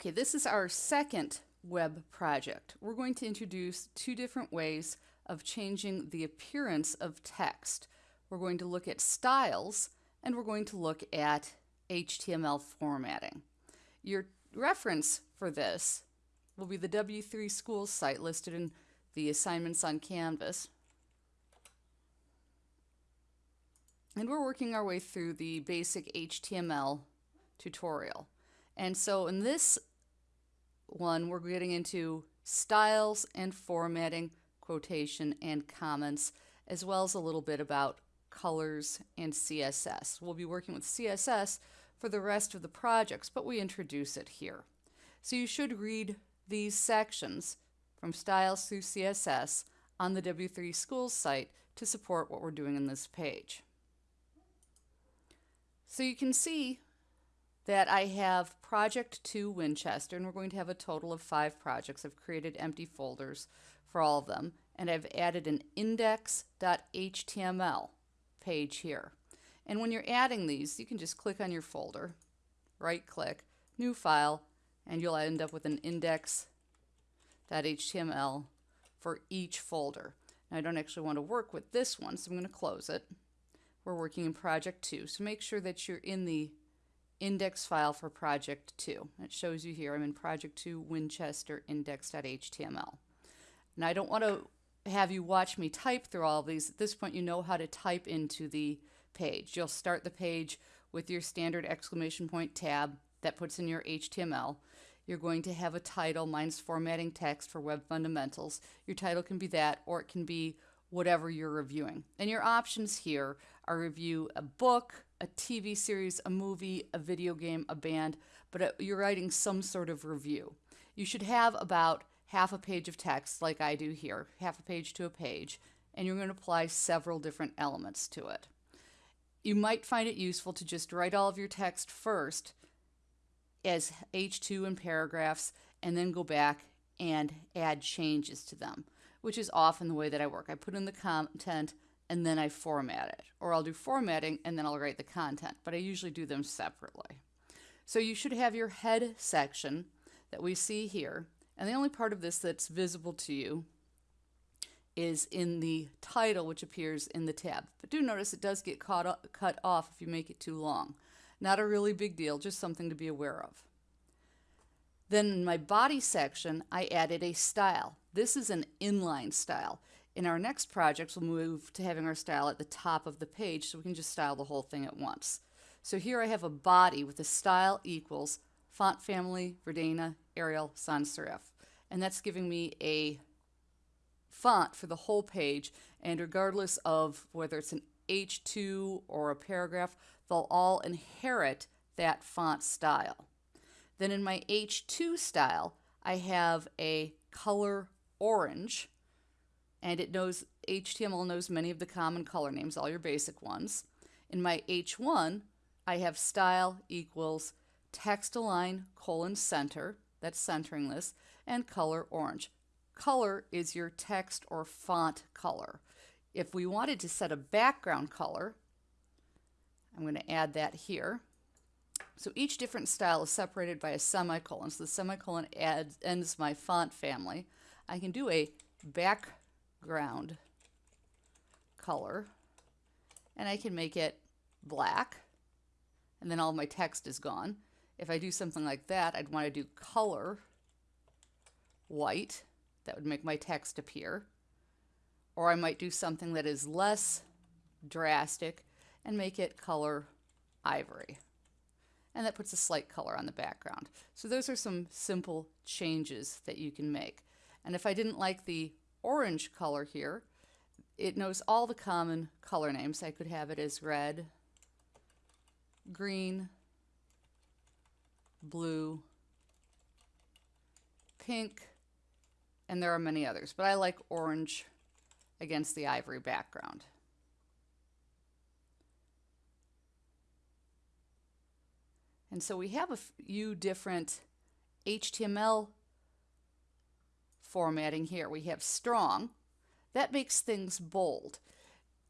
Okay, this is our second web project. We're going to introduce two different ways of changing the appearance of text. We're going to look at styles and we're going to look at HTML formatting. Your reference for this will be the W3 Schools site listed in the assignments on Canvas. And we're working our way through the basic HTML tutorial. And so in this one, we're getting into styles and formatting, quotation and comments, as well as a little bit about colors and CSS. We'll be working with CSS for the rest of the projects, but we introduce it here. So you should read these sections from styles through CSS on the W3 Schools site to support what we're doing in this page. So you can see that I have Project 2 Winchester, and we're going to have a total of five projects. I've created empty folders for all of them, and I've added an index.html page here. And when you're adding these, you can just click on your folder, right click, new file, and you'll end up with an index.html for each folder. Now I don't actually want to work with this one, so I'm going to close it. We're working in project 2, so make sure that you're in the index file for project 2. It shows you here I'm in project 2 Winchester index.html. And I don't want to have you watch me type through all of these. At this point you know how to type into the page. You'll start the page with your standard exclamation point tab that puts in your HTML. You're going to have a title. Mine's formatting text for web fundamentals. Your title can be that or it can be whatever you're reviewing. And your options here are review a book, a TV series, a movie, a video game, a band, but uh, you're writing some sort of review. You should have about half a page of text like I do here, half a page to a page, and you're going to apply several different elements to it. You might find it useful to just write all of your text first as H2 and paragraphs and then go back and add changes to them, which is often the way that I work. I put in the content and then I format it. Or I'll do formatting and then I'll write the content, but I usually do them separately. So you should have your head section that we see here. And the only part of this that's visible to you is in the title, which appears in the tab. But do notice it does get caught, cut off if you make it too long. Not a really big deal, just something to be aware of. Then in my body section, I added a style. This is an inline style. In our next project, we'll move to having our style at the top of the page so we can just style the whole thing at once. So here I have a body with a style equals font family, Verdana, Arial, sans serif. And that's giving me a font for the whole page. And regardless of whether it's an H2 or a paragraph, they'll all inherit that font style. Then in my H2 style, I have a color orange and it knows HTML knows many of the common color names, all your basic ones. In my H1, I have style equals text align colon center, that's centering this, and color orange. Color is your text or font color. If we wanted to set a background color, I'm going to add that here. So each different style is separated by a semicolon. So the semicolon adds, ends my font family. I can do a back ground color and I can make it black and then all my text is gone. If I do something like that, I'd want to do color white. That would make my text appear. Or I might do something that is less drastic and make it color ivory. And that puts a slight color on the background. So those are some simple changes that you can make. And if I didn't like the orange color here, it knows all the common color names. I could have it as red, green, blue, pink, and there are many others, but I like orange against the ivory background. And so we have a few different HTML formatting here. We have strong. That makes things bold.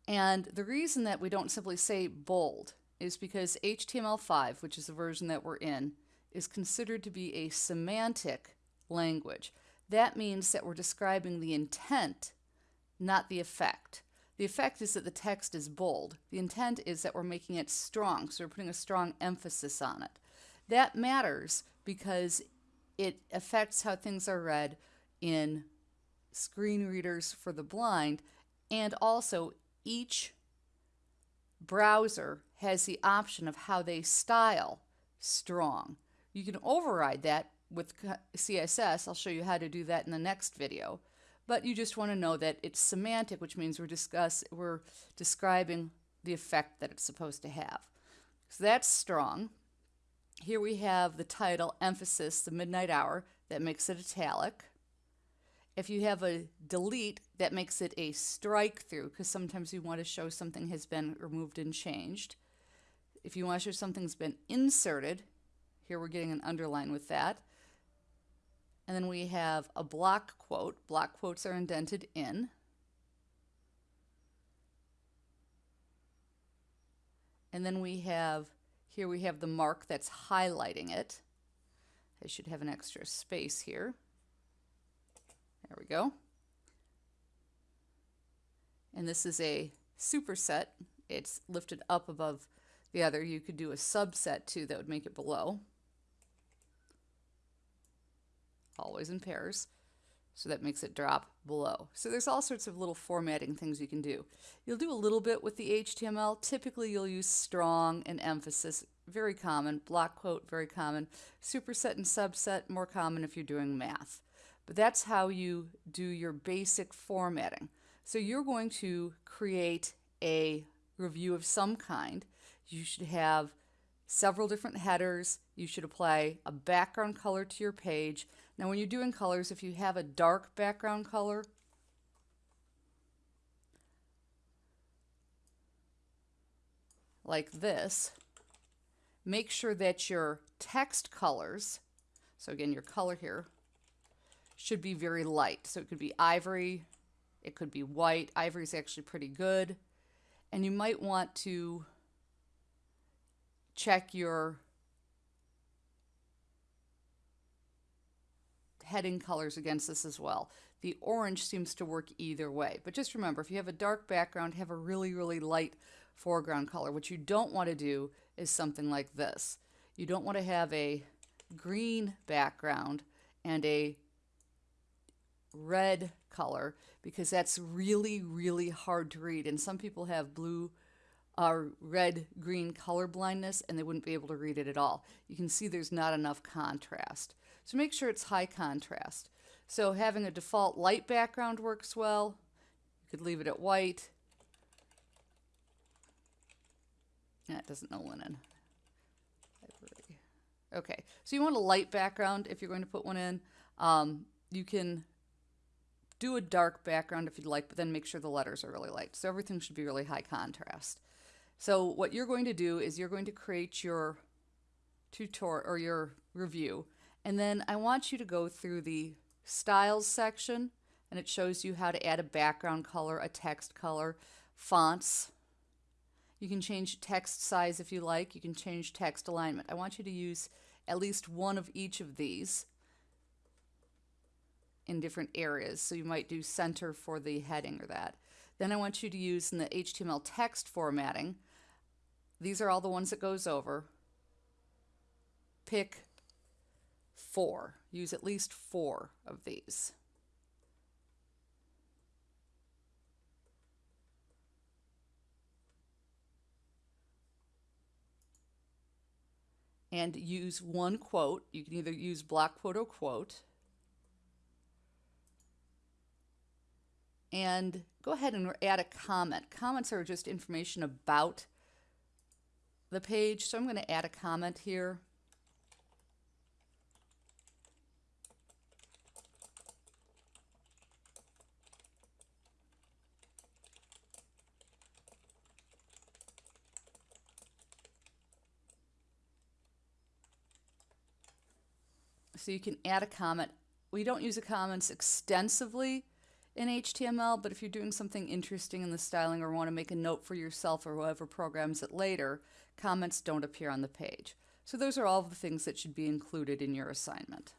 And the reason that we don't simply say bold is because HTML5, which is the version that we're in, is considered to be a semantic language. That means that we're describing the intent, not the effect. The effect is that the text is bold. The intent is that we're making it strong, so we're putting a strong emphasis on it. That matters because it affects how things are read in screen readers for the blind, and also each browser has the option of how they style strong. You can override that with CSS. I'll show you how to do that in the next video. But you just want to know that it's semantic, which means we're discuss we're describing the effect that it's supposed to have. So that's strong. Here we have the title, emphasis, the midnight hour, that makes it italic. If you have a delete, that makes it a strike through, because sometimes you want to show something has been removed and changed. If you want to show something's been inserted, here we're getting an underline with that. And then we have a block quote. Block quotes are indented in. And then we have here we have the mark that's highlighting it. I should have an extra space here. Go. And this is a superset. It's lifted up above the other. You could do a subset too that would make it below. Always in pairs. So that makes it drop below. So there's all sorts of little formatting things you can do. You'll do a little bit with the HTML. Typically you'll use strong and emphasis, very common. Block quote, very common. Superset and subset, more common if you're doing math. But that's how you do your basic formatting. So you're going to create a review of some kind. You should have several different headers. You should apply a background color to your page. Now when you're doing colors, if you have a dark background color, like this, make sure that your text colors, so again your color here, should be very light. So it could be ivory, it could be white. Ivory is actually pretty good. And you might want to check your heading colors against this as well. The orange seems to work either way. But just remember, if you have a dark background, have a really, really light foreground color. What you don't want to do is something like this. You don't want to have a green background and a red color because that's really, really hard to read. And some people have blue uh, red green color blindness and they wouldn't be able to read it at all. You can see there's not enough contrast. So make sure it's high contrast. So having a default light background works well. You could leave it at white. That doesn't know linen. Okay, so you want a light background if you're going to put one in. Um, you can do a dark background if you'd like, but then make sure the letters are really light. So everything should be really high contrast. So what you're going to do is you're going to create your tutorial or your review. And then I want you to go through the styles section and it shows you how to add a background color, a text color, fonts. You can change text size if you like. You can change text alignment. I want you to use at least one of each of these in different areas. So you might do center for the heading or that. Then I want you to use in the HTML text formatting, these are all the ones it goes over. Pick four. Use at least four of these. And use one quote. You can either use block quote or quote. And go ahead and add a comment. Comments are just information about the page, so I'm going to add a comment here. So you can add a comment. We don't use the comments extensively in HTML, but if you're doing something interesting in the styling or want to make a note for yourself or whoever programs it later, comments don't appear on the page. So those are all the things that should be included in your assignment.